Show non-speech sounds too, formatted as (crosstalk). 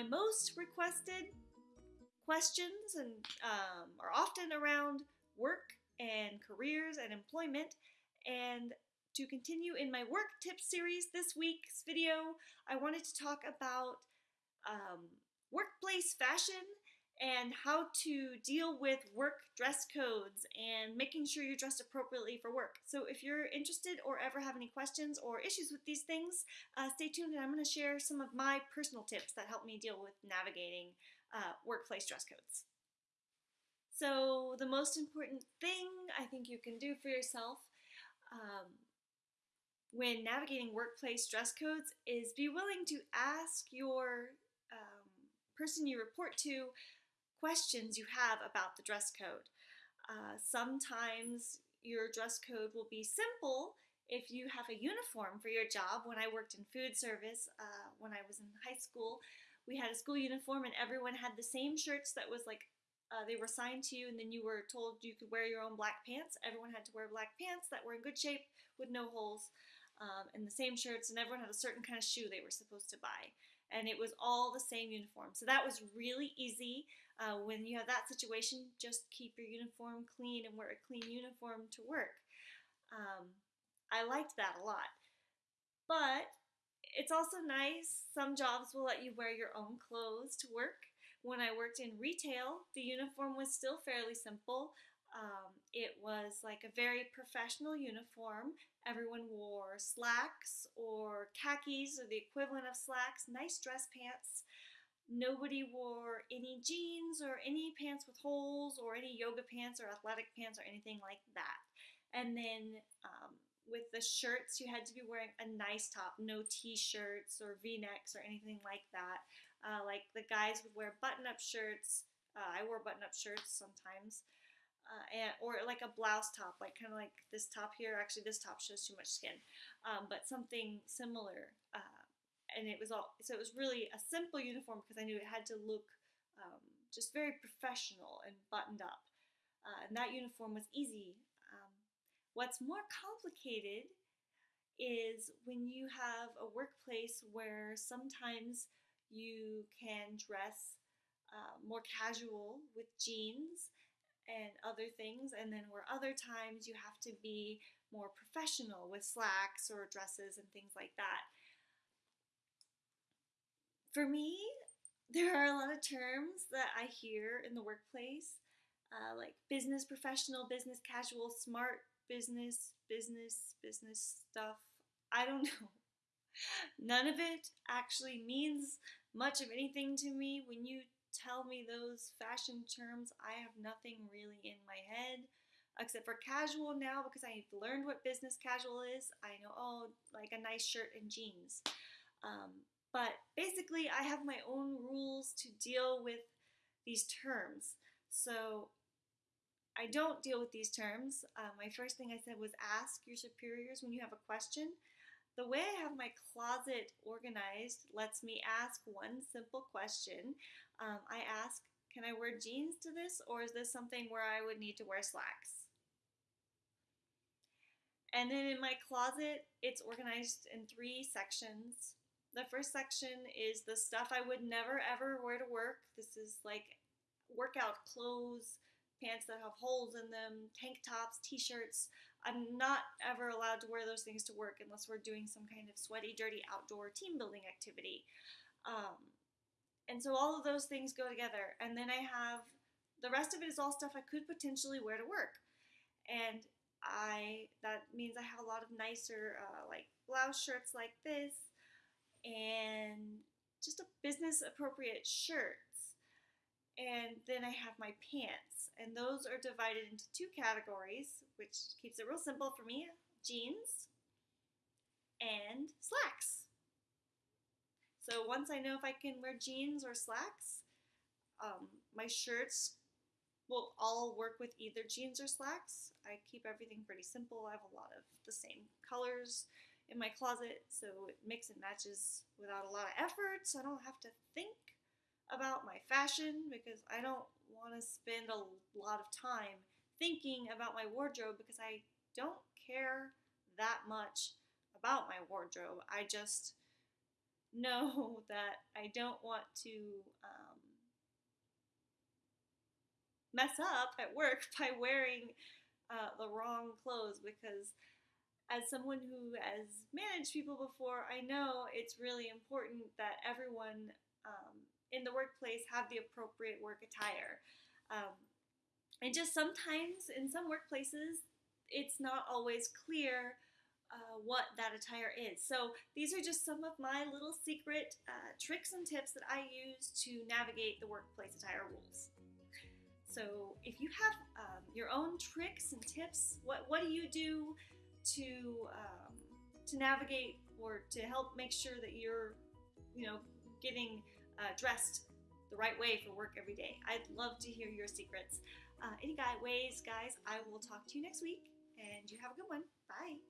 my most requested questions and um, are often around work and careers and employment. And to continue in my work tip series this week's video, I wanted to talk about um, workplace fashion and how to deal with work dress codes and making sure you're dressed appropriately for work. So if you're interested or ever have any questions or issues with these things, uh, stay tuned and I'm going to share some of my personal tips that help me deal with navigating uh, workplace dress codes. So the most important thing I think you can do for yourself um, when navigating workplace dress codes is be willing to ask your um, person you report to questions you have about the dress code. Uh, sometimes your dress code will be simple if you have a uniform for your job. When I worked in food service, uh, when I was in high school, we had a school uniform and everyone had the same shirts that was like uh, they were assigned to you and then you were told you could wear your own black pants. Everyone had to wear black pants that were in good shape with no holes um, and the same shirts and everyone had a certain kind of shoe they were supposed to buy and it was all the same uniform. So that was really easy. Uh, when you have that situation, just keep your uniform clean and wear a clean uniform to work. Um, I liked that a lot. But it's also nice, some jobs will let you wear your own clothes to work. When I worked in retail, the uniform was still fairly simple. Um, it was like a very professional uniform. Everyone wore slacks or khakis or the equivalent of slacks, nice dress pants. Nobody wore any jeans or any pants with holes or any yoga pants or athletic pants or anything like that. And then um, with the shirts, you had to be wearing a nice top, no t-shirts or v-necks or anything like that. Uh, like the guys would wear button-up shirts. Uh, I wore button-up shirts sometimes uh, and or like a blouse top, like kind of like this top here. Actually, this top shows too much skin, um, but something similar. Uh, and it was all so it was really a simple uniform because I knew it had to look um, just very professional and buttoned up. Uh, and that uniform was easy. Um, what's more complicated is when you have a workplace where sometimes you can dress uh, more casual with jeans and other things, and then where other times you have to be more professional with slacks or dresses and things like that. For me, (laughs) there are a lot of terms that I hear in the workplace, uh, like business professional, business casual, smart business, business, business stuff. I don't (laughs) know. None of it actually means much of anything to me. When you tell me those fashion terms, I have nothing really in my head except for casual now because I've learned what business casual is. I know, oh, like a nice shirt and jeans. Um, but basically, I have my own rules to deal with these terms. So I don't deal with these terms. Uh, my first thing I said was ask your superiors when you have a question. The way I have my closet organized lets me ask one simple question. Um, I ask, can I wear jeans to this or is this something where I would need to wear slacks? And then in my closet, it's organized in three sections. The first section is the stuff I would never ever wear to work. This is like workout clothes, pants that have holes in them, tank tops, t-shirts. I'm not ever allowed to wear those things to work unless we're doing some kind of sweaty, dirty outdoor team building activity. Um, and so all of those things go together. And then I have the rest of it is all stuff I could potentially wear to work. And I that means I have a lot of nicer uh, like blouse shirts like this and just a business appropriate shirts. And then I have my pants, and those are divided into two categories, which keeps it real simple for me jeans and slacks. So once I know if I can wear jeans or slacks, um, my shirts will all work with either jeans or slacks. I keep everything pretty simple. I have a lot of the same colors in my closet, so it mix and matches without a lot of effort, so I don't have to think about my fashion because I don't want to spend a lot of time thinking about my wardrobe because I don't care that much about my wardrobe. I just (laughs) know (laughs) that I don't want to um, mess up at work (laughs) by wearing uh, the wrong clothes because as someone who has managed people before, I know it's really important that everyone um, in the workplace have the appropriate work attire. Um, and just sometimes in some workplaces, it's not always clear uh, what that attire is. So these are just some of my little secret uh, tricks and tips that I use to navigate the workplace attire rules. So if you have um, your own tricks and tips, what, what do you do to um, to navigate or to help make sure that you're, you know, getting uh, dressed the right way for work every day. I'd love to hear your secrets. Uh, any guy ways, guys, I will talk to you next week, and you have a good one. Bye.